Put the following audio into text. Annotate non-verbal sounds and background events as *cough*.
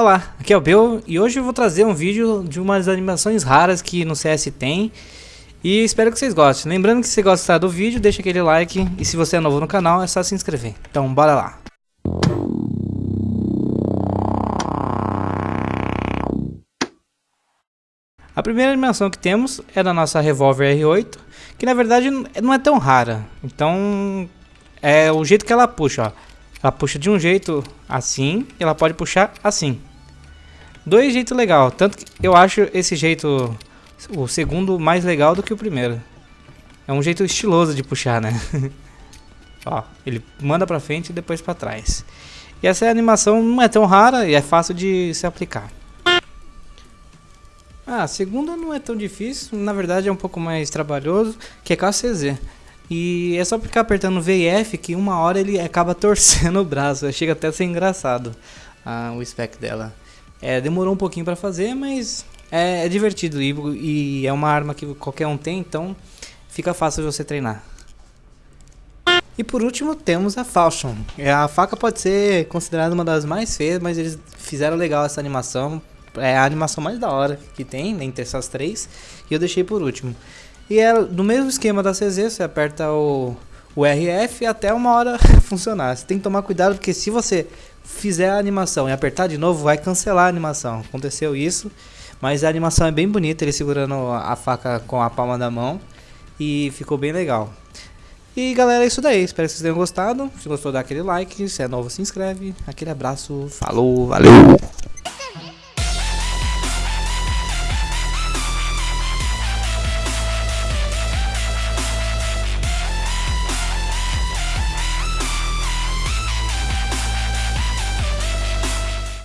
Olá, aqui é o Bel e hoje eu vou trazer um vídeo de umas animações raras que no CS tem e espero que vocês gostem. Lembrando que se gostar do vídeo, deixa aquele like e se você é novo no canal é só se inscrever. Então bora lá. A primeira animação que temos é da nossa Revolver R8, que na verdade não é tão rara. Então é o jeito que ela puxa, ó. Ela puxa de um jeito assim e ela pode puxar assim. Dois jeitos legal, tanto que eu acho esse jeito o segundo mais legal do que o primeiro. É um jeito estiloso de puxar, né? *laughs* Ó, ele manda pra frente e depois pra trás. E essa animação não é tão rara e é fácil de se aplicar. Ah, a segunda não é tão difícil, na verdade é um pouco mais trabalhoso, que é CZ. E é só ficar apertando V e F que uma hora ele acaba *laughs* torcendo o braço, chega até a ser engraçado ah, o spec dela. É, demorou um pouquinho para fazer, mas é, é divertido e, e, é uma arma que qualquer um tem, então fica fácil de você treinar. E por último temos a Falchion. É, a faca pode ser considerada uma das mais feias, mas eles fizeram legal essa animação. É a animação mais da hora que tem né, entre essas três. E eu deixei por último. E é no mesmo esquema da CZ, você aperta o, o RF até uma hora *laughs* funcionar. Você tem que tomar cuidado porque se você fizer a animação e apertar de novo, vai cancelar a animação. Aconteceu isso, mas a animação é bem bonita, ele segurando a faca com a palma da mão e ficou bem legal. E galera, é isso daí. Espero que vocês tenham gostado. Se gostou, dá aquele like. Se é novo, se inscreve. Aquele abraço. Falou, valeu!